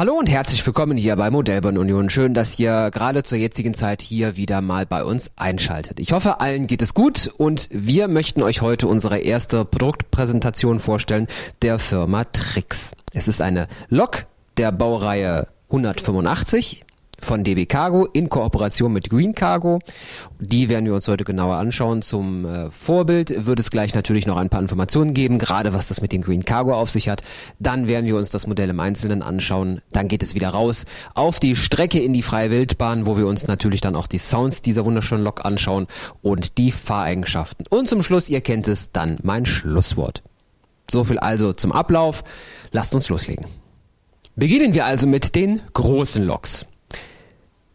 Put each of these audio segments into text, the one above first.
Hallo und herzlich willkommen hier bei Modellbahn Union. Schön, dass ihr gerade zur jetzigen Zeit hier wieder mal bei uns einschaltet. Ich hoffe, allen geht es gut und wir möchten euch heute unsere erste Produktpräsentation vorstellen der Firma Trix. Es ist eine Lok der Baureihe 185 von DB Cargo in Kooperation mit Green Cargo. Die werden wir uns heute genauer anschauen. Zum äh, Vorbild wird es gleich natürlich noch ein paar Informationen geben, gerade was das mit dem Green Cargo auf sich hat. Dann werden wir uns das Modell im Einzelnen anschauen. Dann geht es wieder raus auf die Strecke in die freie Wildbahn, wo wir uns natürlich dann auch die Sounds dieser wunderschönen Lok anschauen und die Fahreigenschaften. Und zum Schluss, ihr kennt es, dann mein Schlusswort. So viel also zum Ablauf. Lasst uns loslegen. Beginnen wir also mit den großen Loks.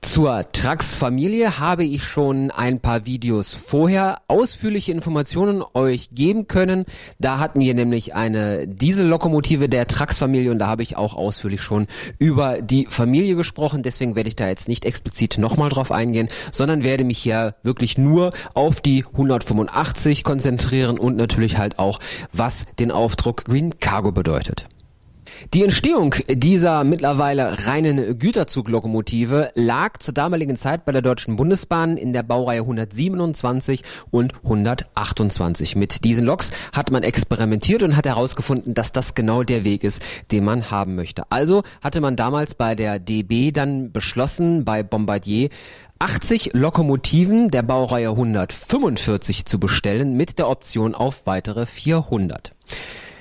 Zur Trax-Familie habe ich schon ein paar Videos vorher ausführliche Informationen euch geben können. Da hatten wir nämlich eine Diesellokomotive der Trax-Familie und da habe ich auch ausführlich schon über die Familie gesprochen. Deswegen werde ich da jetzt nicht explizit nochmal drauf eingehen, sondern werde mich hier wirklich nur auf die 185 konzentrieren und natürlich halt auch, was den Aufdruck Green Cargo bedeutet. Die Entstehung dieser mittlerweile reinen Güterzuglokomotive lag zur damaligen Zeit bei der Deutschen Bundesbahn in der Baureihe 127 und 128. Mit diesen Loks hat man experimentiert und hat herausgefunden, dass das genau der Weg ist, den man haben möchte. Also hatte man damals bei der DB dann beschlossen, bei Bombardier 80 Lokomotiven der Baureihe 145 zu bestellen mit der Option auf weitere 400.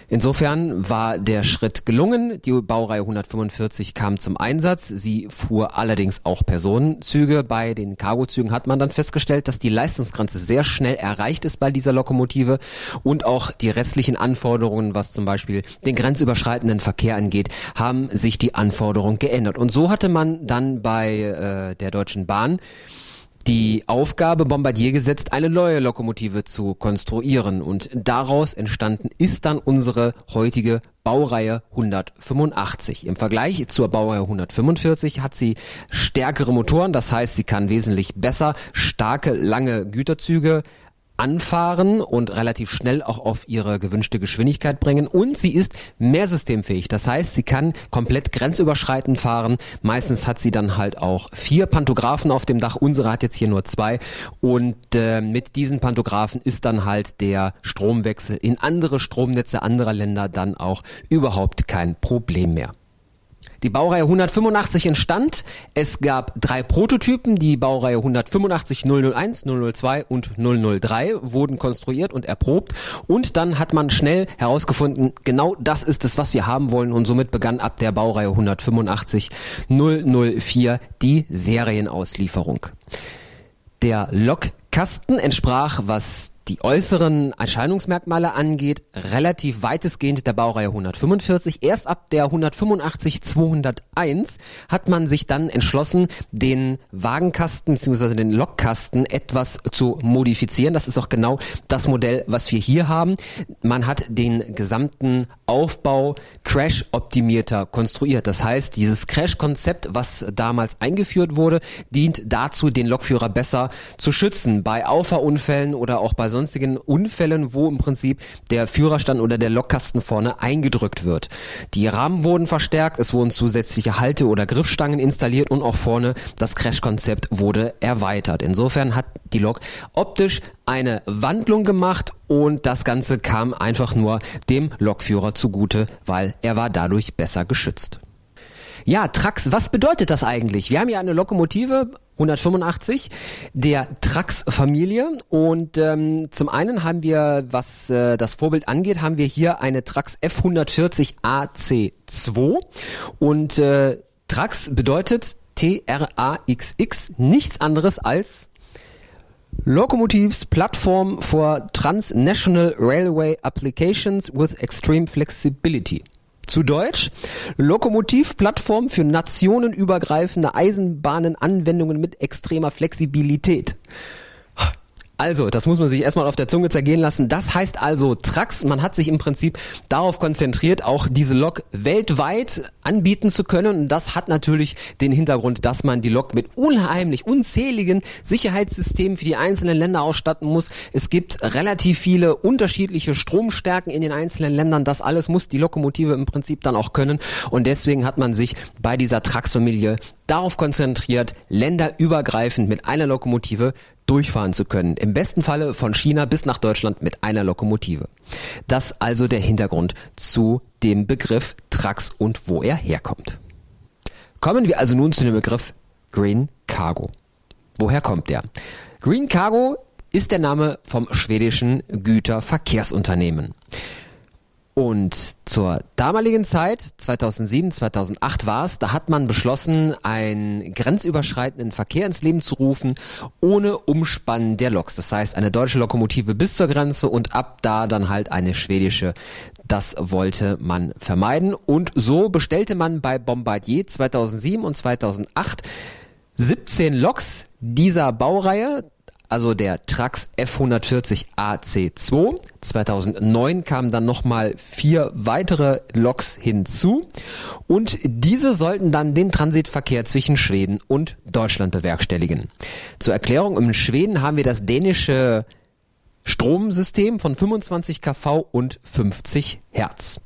Insofern war der Schritt gelungen. Die Baureihe 145 kam zum Einsatz. Sie fuhr allerdings auch Personenzüge. Bei den Cargozügen hat man dann festgestellt, dass die Leistungsgrenze sehr schnell erreicht ist bei dieser Lokomotive und auch die restlichen Anforderungen, was zum Beispiel den grenzüberschreitenden Verkehr angeht, haben sich die Anforderungen geändert. Und so hatte man dann bei äh, der Deutschen Bahn die Aufgabe Bombardier gesetzt, eine neue Lokomotive zu konstruieren und daraus entstanden ist dann unsere heutige Baureihe 185. Im Vergleich zur Baureihe 145 hat sie stärkere Motoren, das heißt, sie kann wesentlich besser starke, lange Güterzüge anfahren und relativ schnell auch auf ihre gewünschte Geschwindigkeit bringen. Und sie ist mehr systemfähig. Das heißt, sie kann komplett grenzüberschreitend fahren. Meistens hat sie dann halt auch vier Pantographen auf dem Dach. Unsere hat jetzt hier nur zwei. Und äh, mit diesen Pantographen ist dann halt der Stromwechsel in andere Stromnetze anderer Länder dann auch überhaupt kein Problem mehr. Die Baureihe 185 entstand. Es gab drei Prototypen. Die Baureihe 185 001, 002 und 003 wurden konstruiert und erprobt. Und dann hat man schnell herausgefunden, genau das ist es, was wir haben wollen. Und somit begann ab der Baureihe 185 004 die Serienauslieferung. Der Lokkasten entsprach, was die äußeren Erscheinungsmerkmale angeht, relativ weitestgehend der Baureihe 145. Erst ab der 185 201 hat man sich dann entschlossen, den Wagenkasten bzw. den Lokkasten etwas zu modifizieren. Das ist auch genau das Modell, was wir hier haben. Man hat den gesamten Aufbau Crash-optimierter konstruiert. Das heißt, dieses Crash-Konzept, was damals eingeführt wurde, dient dazu, den Lokführer besser zu schützen bei Auffahrunfällen oder auch bei sonstigen Unfällen, wo im Prinzip der Führerstand oder der Lokkasten vorne eingedrückt wird. Die Rahmen wurden verstärkt, es wurden zusätzliche Halte- oder Griffstangen installiert und auch vorne das Crash-Konzept wurde erweitert. Insofern hat die Lok optisch eine Wandlung gemacht und das Ganze kam einfach nur dem Lokführer zugute, weil er war dadurch besser geschützt. Ja, Trax, was bedeutet das eigentlich? Wir haben ja eine Lokomotive 185 der Trax-Familie und ähm, zum einen haben wir, was äh, das Vorbild angeht, haben wir hier eine Trax F140 AC2 und äh, Trax bedeutet T-R-A-X-X nichts anderes als Locomotives Platform for Transnational Railway Applications with Extreme Flexibility. Zu Deutsch, Lokomotivplattform für nationenübergreifende Eisenbahnenanwendungen mit extremer Flexibilität. Also, das muss man sich erstmal auf der Zunge zergehen lassen. Das heißt also Trax. Man hat sich im Prinzip darauf konzentriert, auch diese Lok weltweit anbieten zu können. Und das hat natürlich den Hintergrund, dass man die Lok mit unheimlich unzähligen Sicherheitssystemen für die einzelnen Länder ausstatten muss. Es gibt relativ viele unterschiedliche Stromstärken in den einzelnen Ländern. Das alles muss die Lokomotive im Prinzip dann auch können. Und deswegen hat man sich bei dieser Trax-Familie darauf konzentriert, länderübergreifend mit einer Lokomotive durchfahren zu können. Im besten Falle von China bis nach Deutschland mit einer Lokomotive. Das also der Hintergrund zu dem Begriff Trax und wo er herkommt. Kommen wir also nun zu dem Begriff Green Cargo. Woher kommt der? Green Cargo ist der Name vom schwedischen Güterverkehrsunternehmen. Und zur damaligen Zeit, 2007, 2008 war es, da hat man beschlossen, einen grenzüberschreitenden Verkehr ins Leben zu rufen, ohne Umspannen der Loks. Das heißt, eine deutsche Lokomotive bis zur Grenze und ab da dann halt eine schwedische. Das wollte man vermeiden. Und so bestellte man bei Bombardier 2007 und 2008 17 Loks dieser Baureihe also der Trax F140 AC2. 2009 kamen dann nochmal vier weitere Loks hinzu und diese sollten dann den Transitverkehr zwischen Schweden und Deutschland bewerkstelligen. Zur Erklärung, in Schweden haben wir das dänische Stromsystem von 25 kV und 50 Hertz.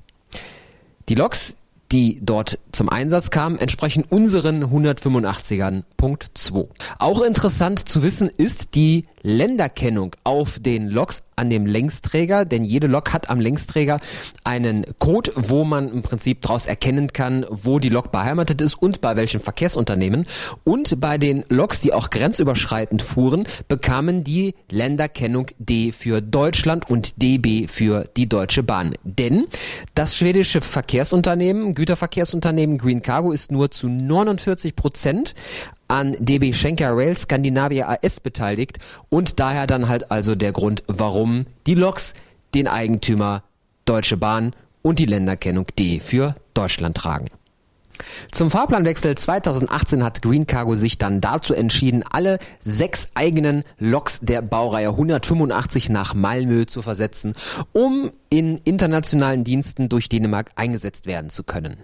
Die Loks die dort zum Einsatz kamen, entsprechen unseren 185ern Punkt 2. Auch interessant zu wissen ist die Länderkennung auf den Loks an dem Längsträger, denn jede Lok hat am Längsträger einen Code, wo man im Prinzip daraus erkennen kann, wo die Lok beheimatet ist und bei welchem Verkehrsunternehmen. Und bei den Loks, die auch grenzüberschreitend fuhren, bekamen die Länderkennung D für Deutschland und DB für die Deutsche Bahn. Denn das schwedische Verkehrsunternehmen, Güterverkehrsunternehmen Green Cargo ist nur zu 49 Prozent an DB Schenker Rail Scandinavia AS beteiligt und daher dann halt also der Grund, warum die Loks den Eigentümer Deutsche Bahn und die Länderkennung D für Deutschland tragen. Zum Fahrplanwechsel 2018 hat Green Cargo sich dann dazu entschieden, alle sechs eigenen Loks der Baureihe 185 nach Malmö zu versetzen, um in internationalen Diensten durch Dänemark eingesetzt werden zu können.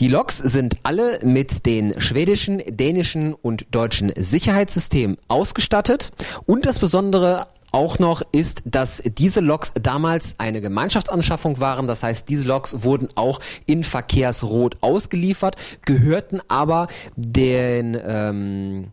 Die Loks sind alle mit den schwedischen, dänischen und deutschen Sicherheitssystemen ausgestattet und das Besondere auch noch ist, dass diese Loks damals eine Gemeinschaftsanschaffung waren. Das heißt, diese Loks wurden auch in Verkehrsrot ausgeliefert, gehörten aber den ähm,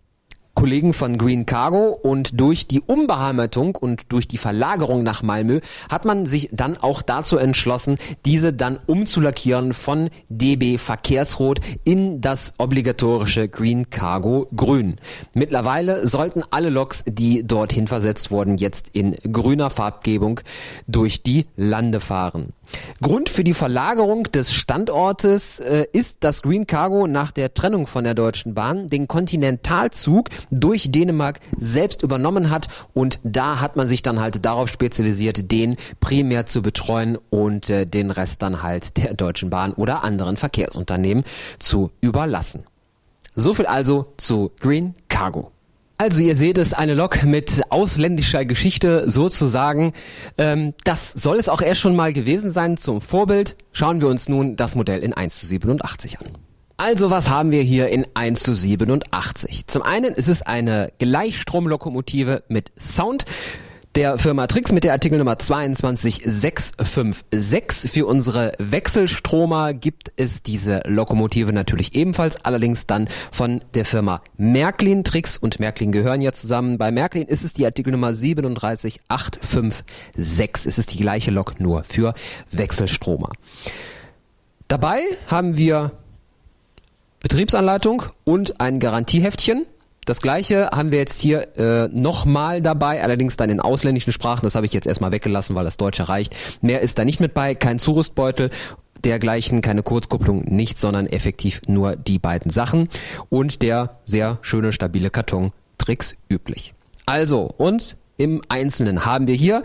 Kollegen von Green Cargo und durch die Umbeheimatung und durch die Verlagerung nach Malmö hat man sich dann auch dazu entschlossen, diese dann umzulackieren von DB Verkehrsrot in das obligatorische Green Cargo Grün. Mittlerweile sollten alle Loks, die dorthin versetzt wurden, jetzt in grüner Farbgebung durch die Lande fahren. Grund für die Verlagerung des Standortes äh, ist, dass Green Cargo nach der Trennung von der Deutschen Bahn den Kontinentalzug durch Dänemark selbst übernommen hat und da hat man sich dann halt darauf spezialisiert, den primär zu betreuen und äh, den Rest dann halt der Deutschen Bahn oder anderen Verkehrsunternehmen zu überlassen. So viel also zu Green Cargo. Also ihr seht es, eine Lok mit ausländischer Geschichte sozusagen. Ähm, das soll es auch erst schon mal gewesen sein zum Vorbild. Schauen wir uns nun das Modell in 1 zu 87 an. Also was haben wir hier in 1 zu 87? Zum einen ist es eine Gleichstromlokomotive mit Sound der Firma Trix mit der Artikelnummer 22656. Für unsere Wechselstromer gibt es diese Lokomotive natürlich ebenfalls, allerdings dann von der Firma Märklin. Trix und Märklin gehören ja zusammen. Bei Märklin ist es die Artikelnummer 37856. Es ist die gleiche Lok nur für Wechselstromer. Dabei haben wir Betriebsanleitung und ein Garantieheftchen. Das gleiche haben wir jetzt hier äh, nochmal dabei, allerdings dann in ausländischen Sprachen. Das habe ich jetzt erstmal weggelassen, weil das Deutsche reicht. Mehr ist da nicht mit bei, kein Zurüstbeutel dergleichen, keine Kurzkupplung, nichts, sondern effektiv nur die beiden Sachen und der sehr schöne, stabile Karton Tricks üblich. Also, und im Einzelnen haben wir hier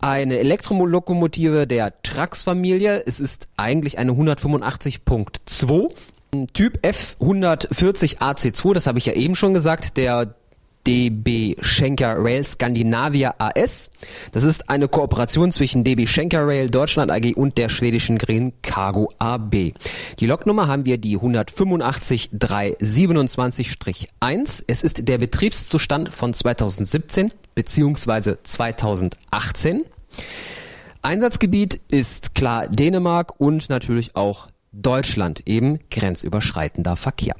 eine Elektrolokomotive der Trax-Familie. Es ist eigentlich eine 185.2 Typ F140 AC2, das habe ich ja eben schon gesagt, der DB Schenker Rail Scandinavia AS. Das ist eine Kooperation zwischen DB Schenker Rail Deutschland AG und der schwedischen Green Cargo AB. Die Loknummer haben wir die 185-327-1. Es ist der Betriebszustand von 2017 bzw. 2018. Einsatzgebiet ist klar Dänemark und natürlich auch Deutschland, eben grenzüberschreitender Verkehr.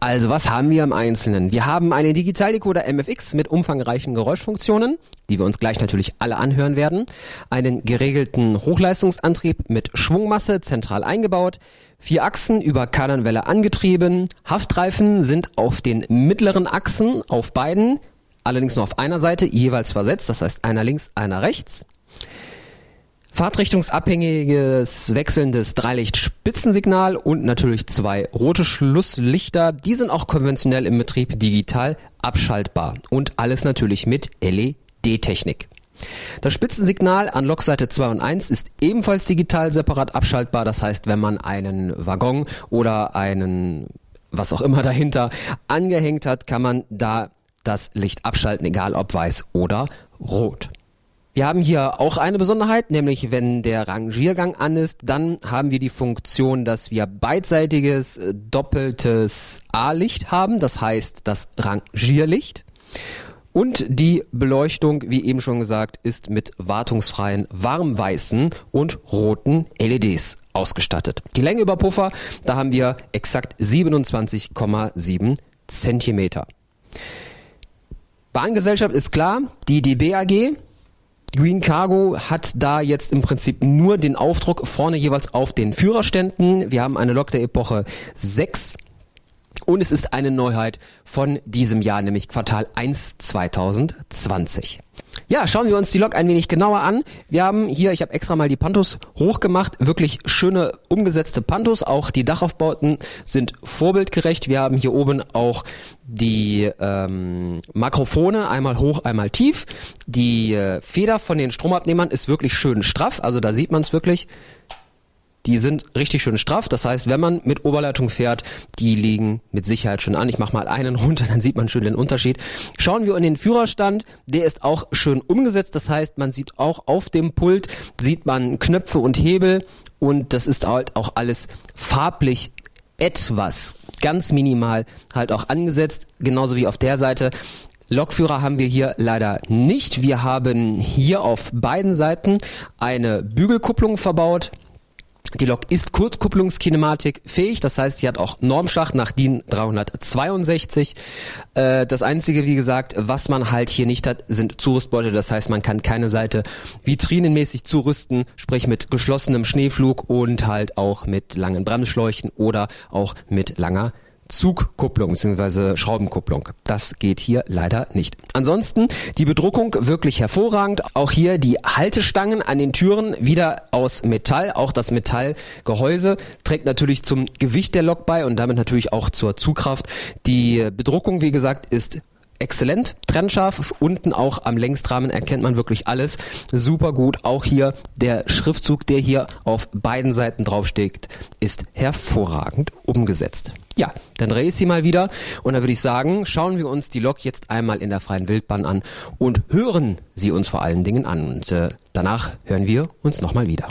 Also was haben wir im Einzelnen? Wir haben einen Digitaldecoder MFX mit umfangreichen Geräuschfunktionen, die wir uns gleich natürlich alle anhören werden, einen geregelten Hochleistungsantrieb mit Schwungmasse zentral eingebaut, vier Achsen über Kardanwelle angetrieben, Haftreifen sind auf den mittleren Achsen auf beiden, allerdings nur auf einer Seite jeweils versetzt, das heißt einer links, einer rechts. Fahrtrichtungsabhängiges wechselndes Dreilicht-Spitzensignal und natürlich zwei rote Schlusslichter. Die sind auch konventionell im Betrieb digital abschaltbar und alles natürlich mit LED-Technik. Das Spitzensignal an Lokseite 2 und 1 ist ebenfalls digital separat abschaltbar. Das heißt, wenn man einen Waggon oder einen was auch immer dahinter angehängt hat, kann man da das Licht abschalten, egal ob weiß oder rot. Wir haben hier auch eine Besonderheit, nämlich wenn der Rangiergang an ist, dann haben wir die Funktion, dass wir beidseitiges äh, doppeltes A-Licht haben, das heißt das Rangierlicht. Und die Beleuchtung, wie eben schon gesagt, ist mit wartungsfreien warmweißen und roten LEDs ausgestattet. Die Länge über Puffer, da haben wir exakt 27,7 Zentimeter. Bahngesellschaft ist klar, die DB AG, Green Cargo hat da jetzt im Prinzip nur den Aufdruck vorne jeweils auf den Führerständen. Wir haben eine Lok der Epoche 6 und es ist eine Neuheit von diesem Jahr, nämlich Quartal 1 2020. Ja, schauen wir uns die Lok ein wenig genauer an. Wir haben hier, ich habe extra mal die Pantos hochgemacht, wirklich schöne umgesetzte Pantos. Auch die Dachaufbauten sind vorbildgerecht. Wir haben hier oben auch die ähm, Makrofone, einmal hoch, einmal tief. Die äh, Feder von den Stromabnehmern ist wirklich schön straff, also da sieht man es wirklich. Die sind richtig schön straff. Das heißt, wenn man mit Oberleitung fährt, die liegen mit Sicherheit schon an. Ich mache mal einen runter, dann sieht man schön den Unterschied. Schauen wir in den Führerstand. Der ist auch schön umgesetzt. Das heißt, man sieht auch auf dem Pult, sieht man Knöpfe und Hebel. Und das ist halt auch alles farblich etwas ganz minimal halt auch angesetzt. Genauso wie auf der Seite. Lokführer haben wir hier leider nicht. Wir haben hier auf beiden Seiten eine Bügelkupplung verbaut. Die Lok ist Kurzkupplungskinematik fähig, das heißt, sie hat auch Normschacht nach DIN 362. Äh, das einzige, wie gesagt, was man halt hier nicht hat, sind Zurüstbeutel. Das heißt, man kann keine Seite vitrinenmäßig zurüsten, sprich mit geschlossenem Schneeflug und halt auch mit langen Bremsschläuchen oder auch mit langer Zugkupplung bzw. Schraubenkupplung. Das geht hier leider nicht. Ansonsten die Bedruckung wirklich hervorragend. Auch hier die Haltestangen an den Türen wieder aus Metall. Auch das Metallgehäuse trägt natürlich zum Gewicht der Lok bei und damit natürlich auch zur Zugkraft. Die Bedruckung, wie gesagt, ist exzellent, trennscharf. Unten auch am Längsrahmen erkennt man wirklich alles. Super gut. Auch hier der Schriftzug, der hier auf beiden Seiten draufsteht, ist hervorragend umgesetzt. Ja, dann drehe ich sie mal wieder und dann würde ich sagen, schauen wir uns die Lok jetzt einmal in der freien Wildbahn an und hören sie uns vor allen Dingen an. Und äh, danach hören wir uns nochmal wieder.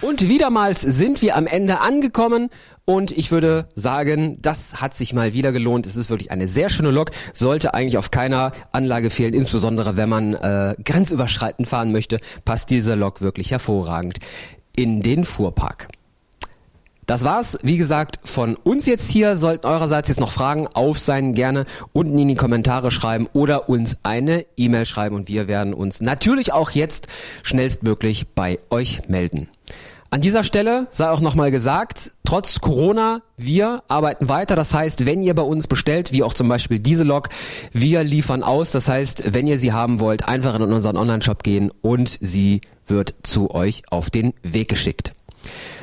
Und wiedermals sind wir am Ende angekommen und ich würde sagen, das hat sich mal wieder gelohnt. Es ist wirklich eine sehr schöne Lok, sollte eigentlich auf keiner Anlage fehlen, insbesondere wenn man äh, grenzüberschreitend fahren möchte, passt diese Lok wirklich hervorragend in den Fuhrpark. Das war's, wie gesagt, von uns jetzt hier. Sollten eurerseits jetzt noch Fragen auf sein, gerne unten in die Kommentare schreiben oder uns eine E-Mail schreiben und wir werden uns natürlich auch jetzt schnellstmöglich bei euch melden. An dieser Stelle sei auch nochmal gesagt, trotz Corona, wir arbeiten weiter. Das heißt, wenn ihr bei uns bestellt, wie auch zum Beispiel diese Log, wir liefern aus. Das heißt, wenn ihr sie haben wollt, einfach in unseren Online-Shop gehen und sie wird zu euch auf den Weg geschickt.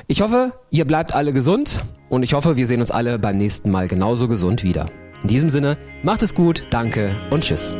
Ich hoffe, ihr bleibt alle gesund und ich hoffe, wir sehen uns alle beim nächsten Mal genauso gesund wieder. In diesem Sinne, macht es gut, danke und tschüss.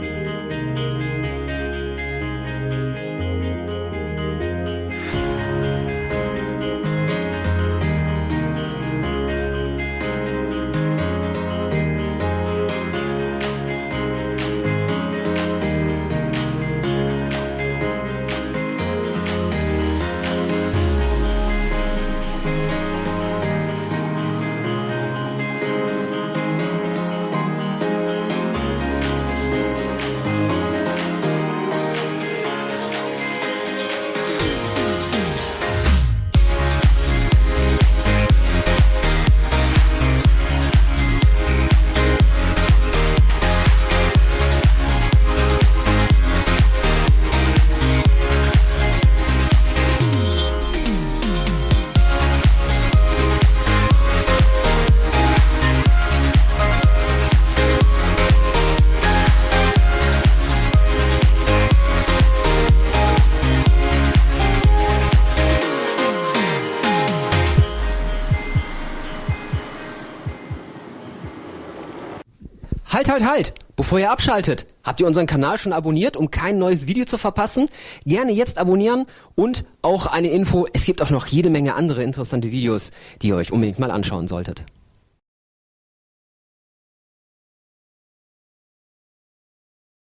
Halt, halt, halt! Bevor ihr abschaltet, habt ihr unseren Kanal schon abonniert, um kein neues Video zu verpassen? Gerne jetzt abonnieren und auch eine Info, es gibt auch noch jede Menge andere interessante Videos, die ihr euch unbedingt mal anschauen solltet.